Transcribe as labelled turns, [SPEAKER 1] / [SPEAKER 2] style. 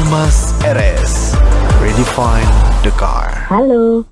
[SPEAKER 1] Almas RS. Redefine the car.
[SPEAKER 2] Halo,